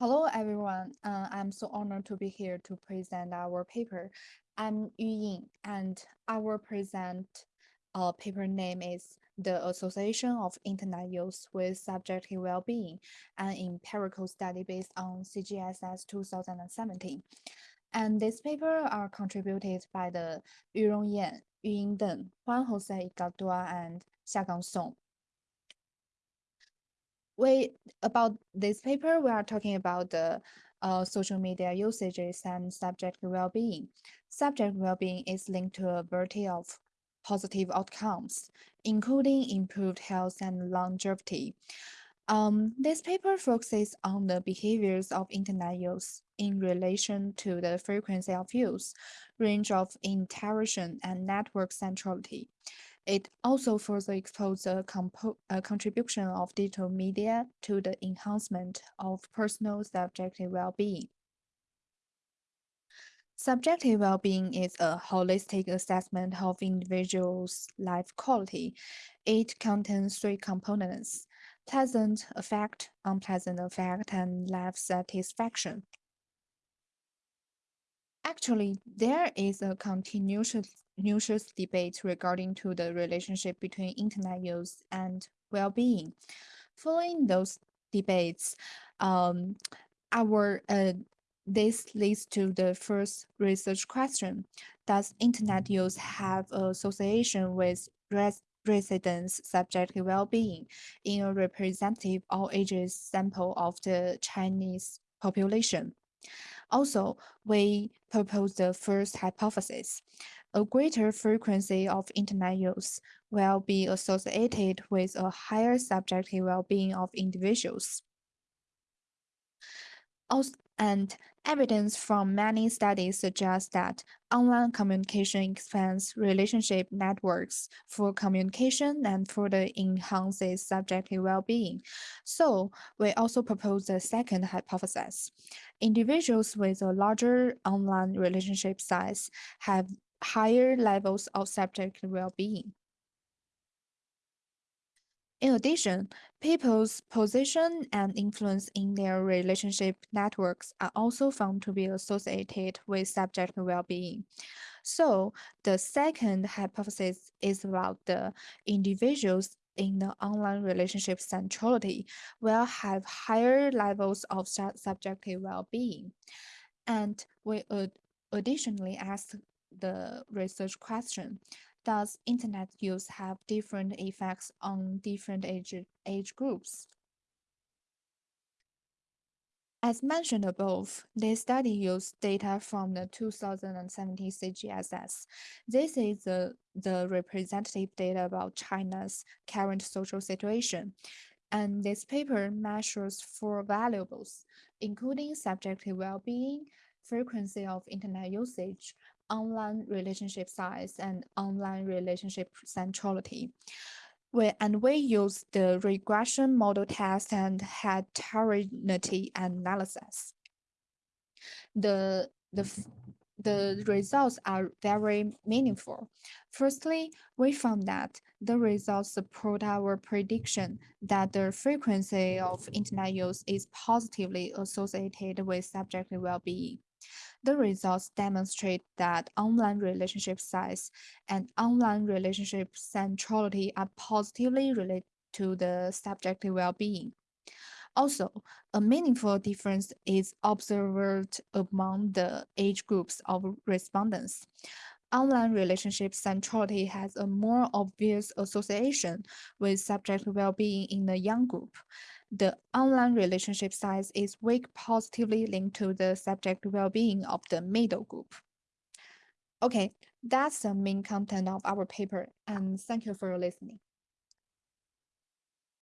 Hello, everyone. Uh, I'm so honored to be here to present our paper. I'm Yu Ying, and our present uh, paper name is The Association of Internet Use with Subjective Well-being, an empirical study based on CGSS 2017. And this paper are contributed by the Yurong Yan, Yuying Deng, Juan Jose Igadua, and Xiagang Song we about this paper, we are talking about the uh, social media usages and subject well-being. Subject well-being is linked to a variety of positive outcomes, including improved health and longevity. Um, this paper focuses on the behaviors of internet use in relation to the frequency of use, range of interaction, and network centrality. It also further exposed the uh, contribution of digital media to the enhancement of personal subjective well-being. Subjective well-being is a holistic assessment of individuals' life quality. It contains three components, pleasant affect, unpleasant affect, and life satisfaction. Actually, there is a continuous numerous debates regarding to the relationship between internet use and well-being. Following those debates, um, our uh, this leads to the first research question. Does internet use have association with res residents' subjective well-being in a representative all ages sample of the Chinese population? Also, we propose the first hypothesis. A greater frequency of internet use will be associated with a higher subjective well-being of individuals. Also, and evidence from many studies suggests that online communication expands relationship networks for communication and further enhances subjective well-being. So we also propose the second hypothesis. Individuals with a larger online relationship size have higher levels of subjective well-being. In addition, people's position and influence in their relationship networks are also found to be associated with subjective well-being. So the second hypothesis is about the individuals in the online relationship centrality will have higher levels of subjective well-being. And we would additionally ask the research question, does internet use have different effects on different age, age groups? As mentioned above, this study used data from the 2017 CGSS. This is the, the representative data about China's current social situation. And this paper measures four variables, including subjective well-being, frequency of internet usage, online relationship size and online relationship centrality. We, and we use the regression model test and heterogeneity analysis. The, the, the results are very meaningful. Firstly, we found that the results support our prediction that the frequency of internet use is positively associated with subjective well-being. The results demonstrate that online relationship size and online relationship centrality are positively related to the subjective well-being. Also, a meaningful difference is observed among the age groups of respondents. Online relationship centrality has a more obvious association with subjective well-being in the young group, the online relationship size is weak positively linked to the subject well-being of the middle group. Okay, that's the main content of our paper, and thank you for listening.